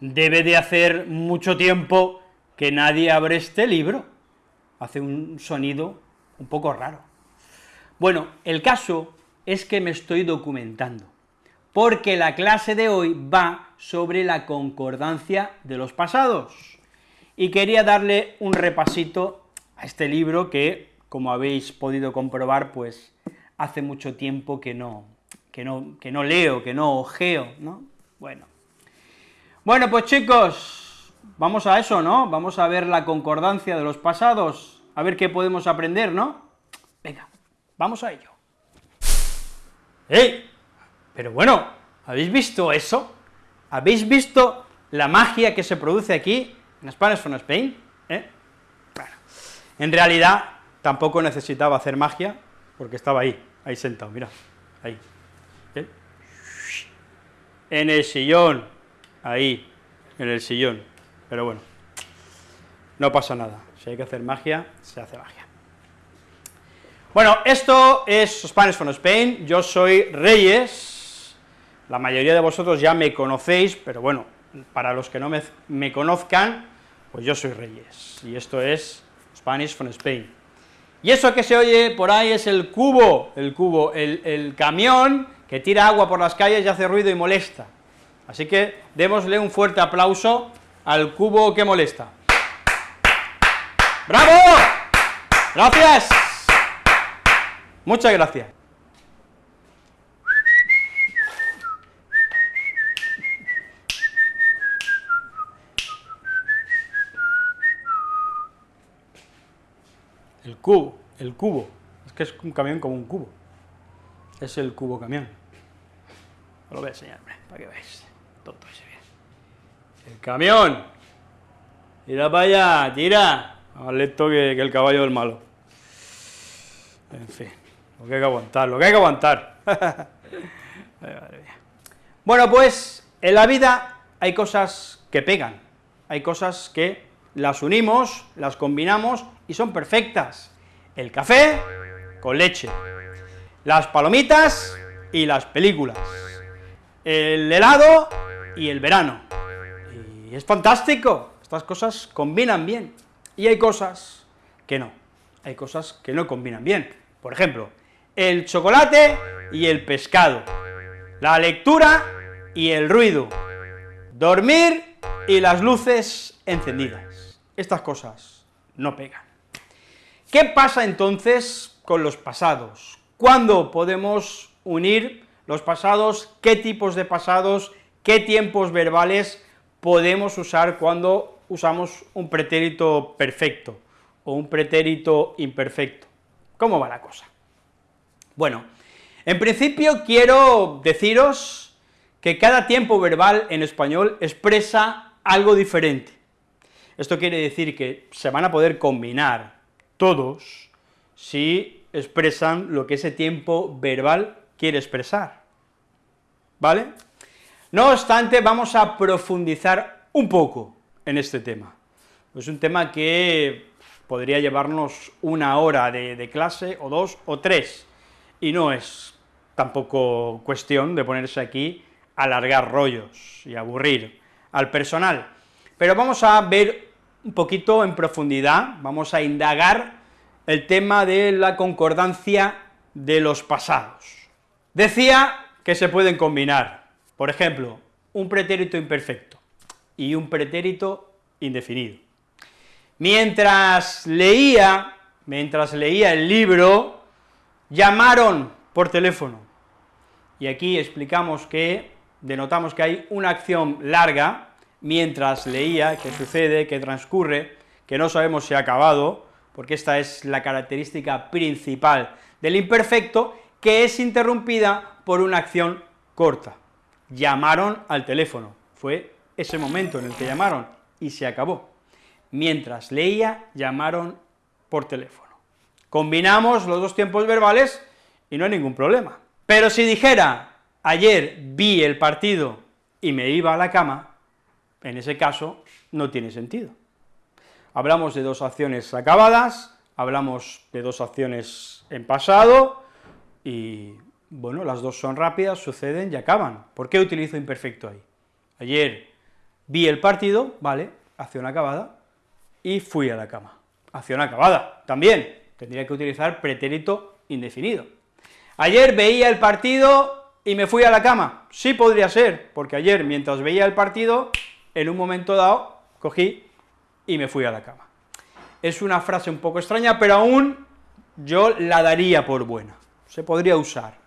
debe de hacer mucho tiempo que nadie abre este libro. Hace un sonido un poco raro. Bueno, el caso es que me estoy documentando, porque la clase de hoy va sobre la concordancia de los pasados, y quería darle un repasito a este libro que, como habéis podido comprobar, pues hace mucho tiempo que no, que no, que no leo, que no ojeo, ¿no? Bueno. Bueno, pues chicos, vamos a eso, ¿no? Vamos a ver la concordancia de los pasados, a ver qué podemos aprender, ¿no? Venga, vamos a ello. ¡Ey! Pero bueno, ¿habéis visto eso? ¿Habéis visto la magia que se produce aquí en Spanish from Spain? ¿Eh? En realidad tampoco necesitaba hacer magia, porque estaba ahí, ahí sentado, mira, ahí. ¿Eh? En el sillón, ahí, en el sillón, pero bueno, no pasa nada, si hay que hacer magia, se hace magia. Bueno, esto es Spanish from Spain, yo soy Reyes, la mayoría de vosotros ya me conocéis, pero bueno, para los que no me, conozcan, pues yo soy Reyes, y esto es Spanish from Spain. Y eso que se oye por ahí es el cubo, el cubo, el, camión que tira agua por las calles y hace ruido y molesta. Así que démosle un fuerte aplauso al cubo que molesta. ¡Bravo! ¡Gracias! Muchas gracias. El cubo, el cubo, es que es un camión como un cubo, es el cubo camión. Lo voy a enseñar, para que veáis, todo bien. El camión, tira para allá, tira, más lento que el caballo del malo. En fin. Lo que hay que aguantar, lo que hay que aguantar. bueno, pues en la vida hay cosas que pegan, hay cosas que las unimos, las combinamos y son perfectas. El café con leche, las palomitas y las películas, el helado y el verano. Y es fantástico, estas cosas combinan bien. Y hay cosas que no, hay cosas que no combinan bien. Por ejemplo, el chocolate y el pescado, la lectura y el ruido, dormir y las luces encendidas. Estas cosas no pegan. ¿Qué pasa entonces con los pasados? ¿Cuándo podemos unir los pasados? ¿Qué tipos de pasados? ¿Qué tiempos verbales podemos usar cuando usamos un pretérito perfecto o un pretérito imperfecto? ¿Cómo va la cosa? Bueno, en principio quiero deciros que cada tiempo verbal en español expresa algo diferente. Esto quiere decir que se van a poder combinar todos si expresan lo que ese tiempo verbal quiere expresar, ¿vale? No obstante, vamos a profundizar un poco en este tema. Es un tema que podría llevarnos una hora de, clase, o dos, o tres, y no es tampoco cuestión de ponerse aquí a alargar rollos y aburrir al personal, pero vamos a ver un poquito en profundidad, vamos a indagar el tema de la concordancia de los pasados. Decía que se pueden combinar, por ejemplo, un pretérito imperfecto y un pretérito indefinido. Mientras leía, mientras leía el libro, llamaron por teléfono. Y aquí explicamos que, denotamos que hay una acción larga, mientras leía, que sucede, que transcurre, que no sabemos si ha acabado, porque esta es la característica principal del imperfecto, que es interrumpida por una acción corta. Llamaron al teléfono, fue ese momento en el que llamaron, y se acabó. Mientras leía, llamaron por teléfono. Combinamos los dos tiempos verbales y no hay ningún problema. Pero si dijera, ayer vi el partido y me iba a la cama, en ese caso no tiene sentido. Hablamos de dos acciones acabadas, hablamos de dos acciones en pasado, y bueno, las dos son rápidas, suceden y acaban. ¿Por qué utilizo imperfecto ahí? Ayer vi el partido, vale, acción acabada, y fui a la cama. Acción acabada, también, tendría que utilizar pretérito indefinido. Ayer veía el partido y me fui a la cama. Sí podría ser, porque ayer, mientras veía el partido, en un momento dado, cogí y me fui a la cama. Es una frase un poco extraña, pero aún yo la daría por buena, se podría usar.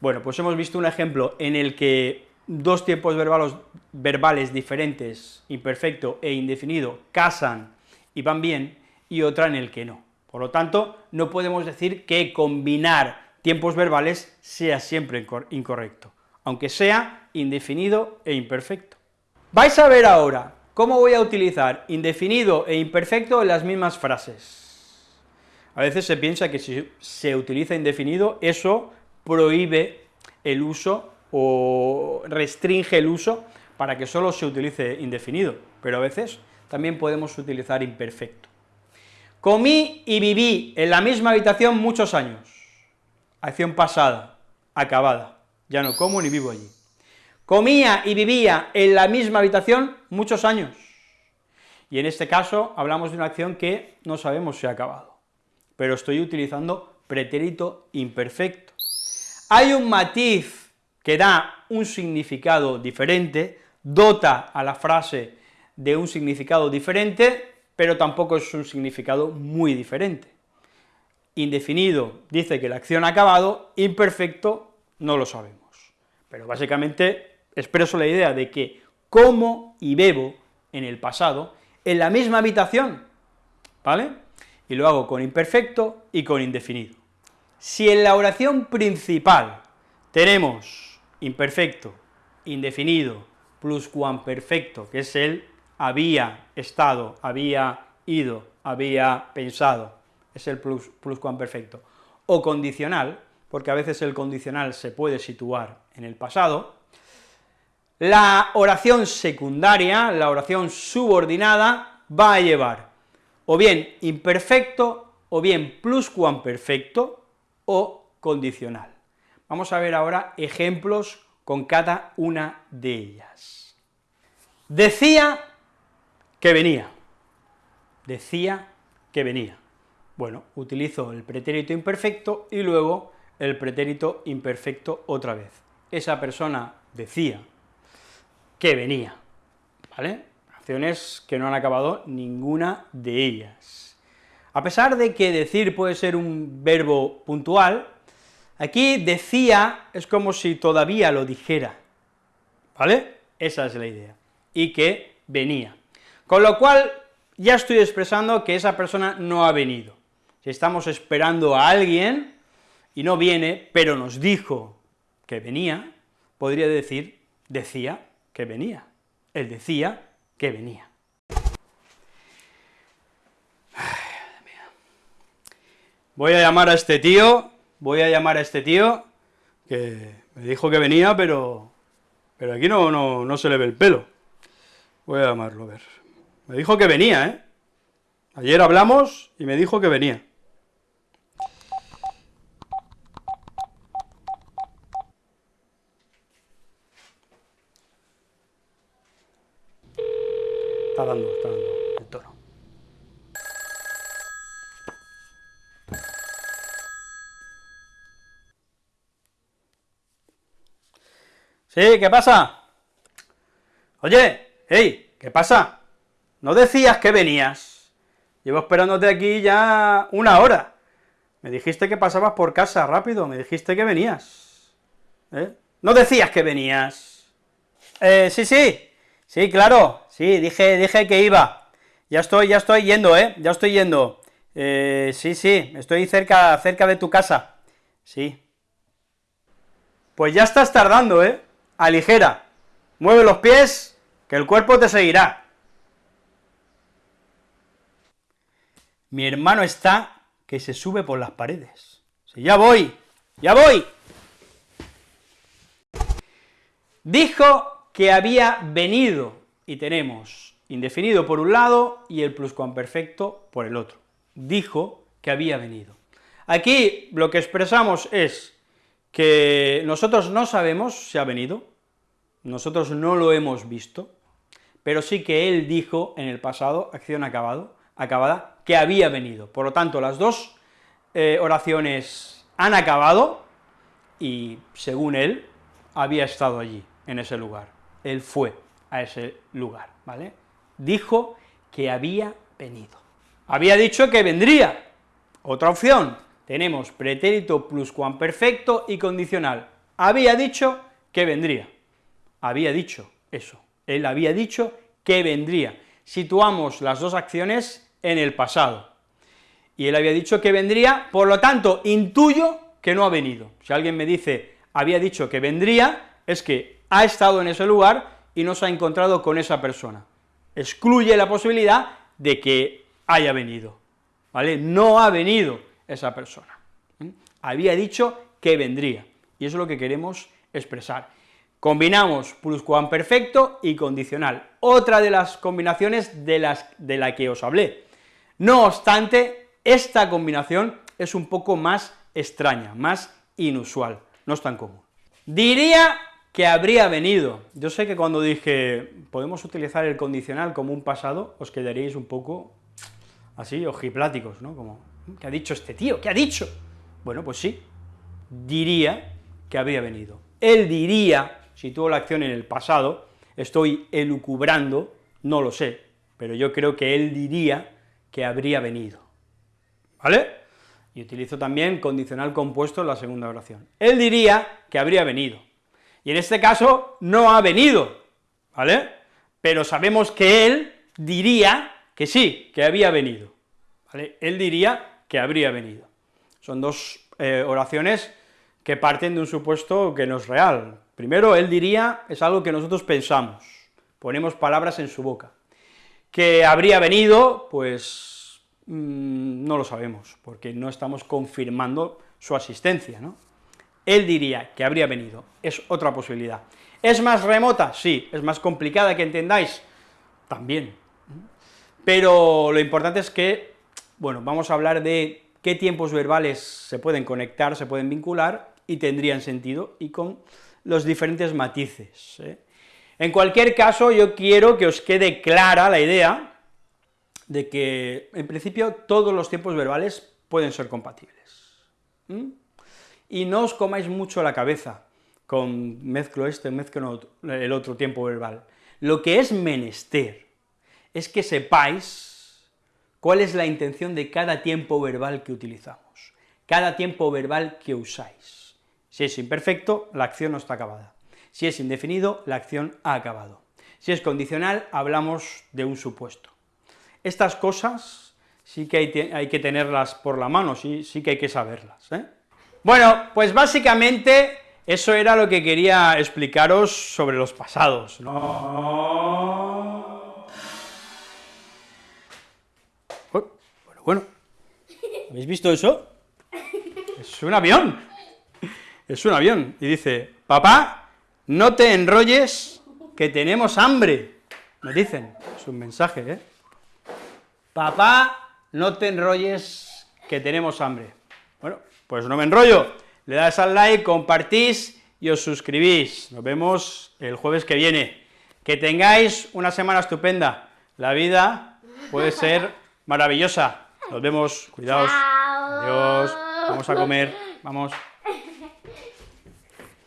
Bueno, pues hemos visto un ejemplo en el que dos tiempos verbales, verbales diferentes, imperfecto e indefinido, casan y van bien, y otra en el que no. Por lo tanto, no podemos decir que combinar tiempos verbales sea siempre incorrecto, aunque sea indefinido e imperfecto. Vais a ver ahora cómo voy a utilizar indefinido e imperfecto en las mismas frases. A veces se piensa que si se utiliza indefinido, eso prohíbe el uso o restringe el uso para que solo se utilice indefinido, pero a veces también podemos utilizar imperfecto. Comí y viví en la misma habitación muchos años. Acción pasada, acabada, ya no como ni vivo allí. Comía y vivía en la misma habitación muchos años. Y en este caso hablamos de una acción que no sabemos si ha acabado, pero estoy utilizando pretérito imperfecto. Hay un matiz que da un significado diferente, dota a la frase de un significado diferente, pero tampoco es un significado muy diferente. Indefinido dice que la acción ha acabado, imperfecto no lo sabemos. Pero básicamente expreso la idea de que como y bebo en el pasado en la misma habitación, ¿vale? Y lo hago con imperfecto y con indefinido. Si en la oración principal tenemos imperfecto, indefinido, pluscuamperfecto, que es el había estado, había ido, había pensado, es el plus, pluscuamperfecto, o condicional, porque a veces el condicional se puede situar en el pasado, la oración secundaria, la oración subordinada, va a llevar o bien imperfecto, o bien pluscuamperfecto, o condicional. Vamos a ver ahora ejemplos con cada una de ellas. Decía que venía, decía que venía. Bueno, utilizo el pretérito imperfecto y luego el pretérito imperfecto otra vez. Esa persona decía que venía, ¿vale? Acciones que no han acabado ninguna de ellas. A pesar de que decir puede ser un verbo puntual, Aquí decía es como si todavía lo dijera, ¿vale? Esa es la idea, y que venía. Con lo cual, ya estoy expresando que esa persona no ha venido. Si estamos esperando a alguien y no viene, pero nos dijo que venía, podría decir, decía que venía. Él decía que venía. Voy a llamar a este tío voy a llamar a este tío, que me dijo que venía, pero, pero aquí no, no, no se le ve el pelo. Voy a llamarlo, a ver. Me dijo que venía, ¿eh? Ayer hablamos y me dijo que venía. Está dando el. Sí, ¿qué pasa? Oye, hey, ¿qué pasa? ¿No decías que venías? Llevo esperándote aquí ya una hora. Me dijiste que pasabas por casa rápido, me dijiste que venías. ¿Eh? ¿No decías que venías? Eh, sí, sí, sí, claro, sí, dije, dije que iba. Ya estoy, ya estoy yendo, ¿eh? Ya estoy yendo. Eh, sí, sí, estoy cerca, cerca de tu casa. Sí. Pues ya estás tardando, ¿eh? aligera, mueve los pies, que el cuerpo te seguirá. Mi hermano está que se sube por las paredes. Sí, ya voy, ya voy. Dijo que había venido, y tenemos indefinido por un lado y el pluscuamperfecto por el otro. Dijo que había venido. Aquí lo que expresamos es que nosotros no sabemos si ha venido, nosotros no lo hemos visto, pero sí que él dijo en el pasado, acción acabada, que había venido. Por lo tanto, las dos eh, oraciones han acabado, y según él, había estado allí, en ese lugar. Él fue a ese lugar, ¿vale? Dijo que había venido. Había dicho que vendría. Otra opción, tenemos pretérito pluscuamperfecto y condicional. Había dicho que vendría. Había dicho eso. Él había dicho que vendría. Situamos las dos acciones en el pasado. Y él había dicho que vendría, por lo tanto, intuyo que no ha venido. Si alguien me dice, había dicho que vendría, es que ha estado en ese lugar y no se ha encontrado con esa persona. Excluye la posibilidad de que haya venido, ¿vale? No ha venido esa persona. Había dicho que vendría, y eso es lo que queremos expresar. Combinamos pluscuamperfecto y condicional, otra de las combinaciones de, las, de la que os hablé. No obstante, esta combinación es un poco más extraña, más inusual, no es tan común. Diría que habría venido. Yo sé que cuando dije, podemos utilizar el condicional como un pasado, os quedaréis un poco así, ojipláticos, ¿no? Como, ¿qué ha dicho este tío? ¿Qué ha dicho? Bueno, pues sí, diría que habría venido. Él diría, si tuvo la acción en el pasado, estoy elucubrando, no lo sé, pero yo creo que él diría que habría venido, ¿vale? Y utilizo también condicional compuesto en la segunda oración. Él diría que habría venido, y en este caso no ha venido, ¿vale? Pero sabemos que él diría que sí, que había venido, ¿vale? Él diría que habría venido. Son dos eh, oraciones que parten de un supuesto que no es real. Primero, él diría, es algo que nosotros pensamos, ponemos palabras en su boca. Que habría venido, pues mm, no lo sabemos, porque no estamos confirmando su asistencia, ¿no? Él diría que habría venido, es otra posibilidad. ¿Es más remota? Sí. ¿Es más complicada que entendáis? También. Pero lo importante es que, bueno, vamos a hablar de qué tiempos verbales se pueden conectar, se pueden vincular, y tendrían sentido, y con los diferentes matices. ¿eh? En cualquier caso, yo quiero que os quede clara la idea de que, en principio, todos los tiempos verbales pueden ser compatibles. Y no os comáis mucho la cabeza con mezclo este, mezclo el otro tiempo verbal. Lo que es menester es que sepáis cuál es la intención de cada tiempo verbal que utilizamos, cada tiempo verbal que usáis. Si es imperfecto, la acción no está acabada. Si es indefinido, la acción ha acabado. Si es condicional, hablamos de un supuesto. Estas cosas sí que hay, que tenerlas por la mano, sí, sí que hay que saberlas. ¿eh? Bueno, pues básicamente eso era lo que quería explicaros sobre los pasados. Bueno, bueno, ¿habéis visto eso? Es un avión es un avión, y dice, papá, no te enrolles, que tenemos hambre, me dicen, es un mensaje, ¿eh? Papá, no te enrolles, que tenemos hambre. Bueno, pues no me enrollo, le das al like, compartís y os suscribís. Nos vemos el jueves que viene. Que tengáis una semana estupenda. La vida puede ser maravillosa. Nos vemos, cuidaos. Adiós, vamos a comer, vamos.